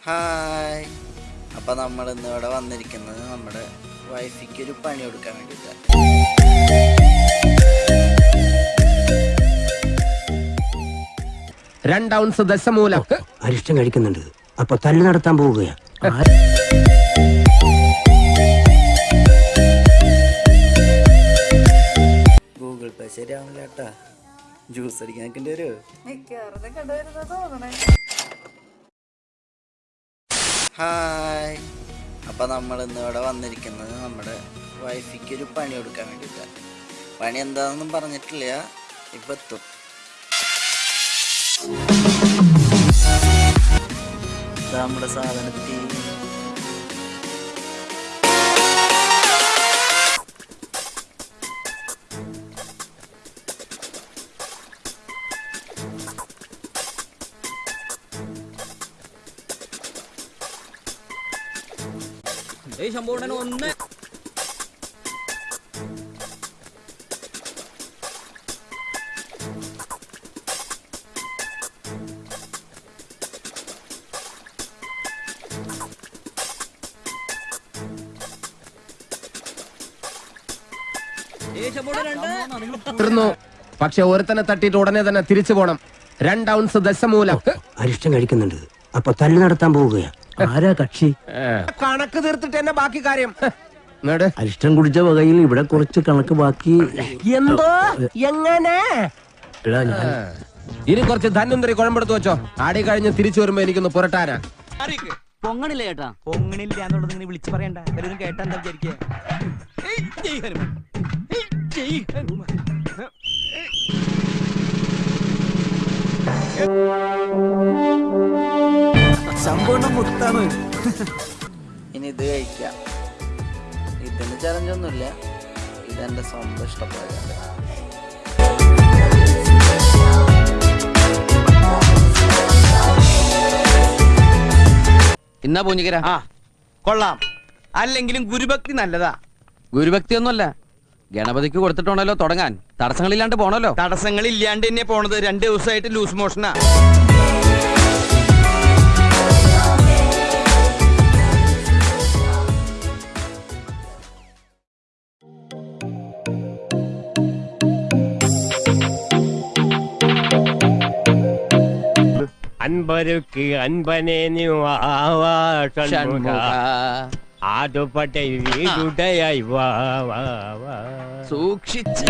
Hi. അപ്പൊ നമ്മൾ ഇന്ന് ഇവിടെ വന്നിരിക്കുന്നത് നമ്മുടെ വൈഫിക്ക് ഒരു പണി കൊടുക്കാൻ വേണ്ടിയിട്ടാണ് രണ്ടൗൺസ് ദശമൂലം. അരിഷ്ടം കഴിക്കുന്നുണ്ട്. അപ്പൊ തല്ലു നടത്താൻ പോവുകയാ. ശരിയാവില്ല ഏട്ടാ ജ്യൂസ് അടിക്കാൻ നിൽക്കേണ്ടി വരുമോ കണ്ടുവരുന്ന ഹായ്. അപ്പൊ നമ്മൾ ഇന്ന് ഇവിടെ വന്നിരിക്കുന്നത് നമ്മുടെ വൈഫിക്ക് ഒരു പണി കൊടുക്കാൻ വേണ്ടിയിട്ടാണ് പണി എന്താണെന്നും പറഞ്ഞിട്ടില്ല ഇപ്പൊ എത്തും. നമ്മുടെ സാധനത്തിൽ ഒന്ന്. തീർന്നു. പക്ഷെ ഒരുത്തനെ തട്ടിയിട്ട് ഉടനെ തന്നെ തിരിച്ചു പോണം. രണ്ട് ഔൺസ് ദശമൂലം. അരിഷ്ടം കഴിക്കുന്നുണ്ട്. അപ്പൊ തല്ലു നടത്താൻ പോവുകയാ. ആരാ കക്ഷി? കണക്ക് തീർത്തിട്ട് എന്നെ ബാക്കി കാര്യം. അരിഷ്ടം കുടിച്ച വകയിൽ ഇവിടെ കുറച്ച് കണക്ക് ബാക്കി. എന്തോ? എങ്ങനെ? ഇനി കുറച്ച് ധന്വന്തരി കുഴമ്പെടുത്ത് വെച്ചോ. ആടി കഴിഞ്ഞ് തിരിച്ചു വരുമ്പോ എനിക്കൊന്ന് പുരട്ടാനാ. പൊങ്ങണില്ല ചേട്ടാ പൊങ്ങണില്ല എന്നുള്ളത് ഇങ്ങനെ വിളിച്ചു പറയണ്ട. എല്ലാവരും കേട്ടാ എന്താ വിചാരിക്കുക സമ്പൂർണ മുത്താണ്. ഇനി ഇത് കഴിക്കാം. ഇതിന് ചലഞ്ചൊന്നുമില്ല ഇതെന്റെ സ്വന്തം ഇഷ്ടപ്രകാരം. എന്നാ പൂഞ്ഞിക്കര ആ കൊള്ളാം. അല്ലെങ്കിലും ഗുരുഭക്തി നല്ലതാ. ഗുരുഭക്തി ഒന്നുമല്ല ഗണപതിക്ക് കൊടുത്തിട്ടുണ്ടല്ലോ തുടങ്ങാൻ. തടസ്സങ്ങളില്ലാണ്ട് പോണല്ലോ. തടസ്സങ്ങളില്ലാണ്ട് തന്നെ പോണത് രണ്ട് ദിവസമായിട്ട് ലൂസ് മോഷനാ. അൻപരുക്ക് അൻപനെ നീ വാവാ ഷൺമുഖ. ആടുപട്ടെ വീടുടയായി വാ വാ വാ. സൂക്ഷിച്ച്.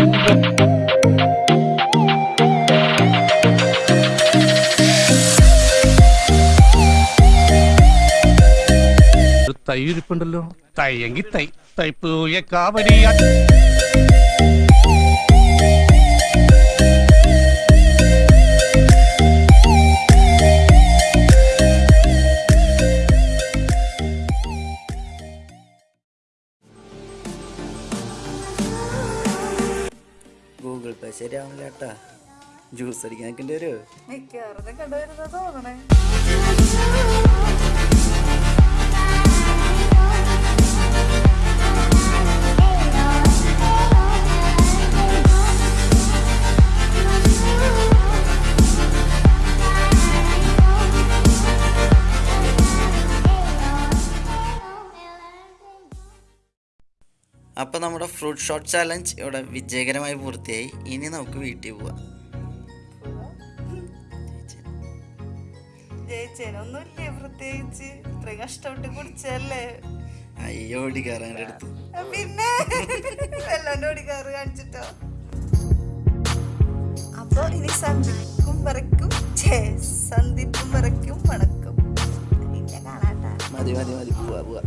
തൈ ഇരിപ്പുണ്ടല്ലോ. തൈയെങ്കി തൈ. തൈപ്പൂയ കാവരിയ ഗൂഗിൾ പേ ശരിയാവില്ല കേട്ടാ. ജ്യൂസ് അടിക്കാൻ നിൽക്കേണ്ടി വരുമോ മിക്കവാറും കണ്ടുവരുന്ന തോന്നണേ. അപ്പോൾ നമ്മുടെ ഫ്രൂട്ട് ഷോട്ട് ചാലഞ്ച് ഇവിടെ വിജയകരമായി പൂർത്തിയായി. ഇനി നമുക്ക് വീട്ടിൽ പോവാം. ജയിച്ചേനൊന്നുമില്ലേ പ്രത്യേകിച്ച്? ഇത്രയും കഷ്ടപ്പെട്ട് കുടിച്ചല്ലേ അയ്യോ ഓടിക്കാറാന്റെ അടുത്ത് പിന്നെ? വെള്ളന്റെ ഓടിക്കാറ് കാണിച്ചിട്ടോ? അപ്പൊ ഇനി സന്ധിക്കും വരയ്ക്കും. ഛേ, വരക്കും വണക്കും. പിന്നെ കാണാട്ടാ മതി മതി മതി. പോവാ പോവാ.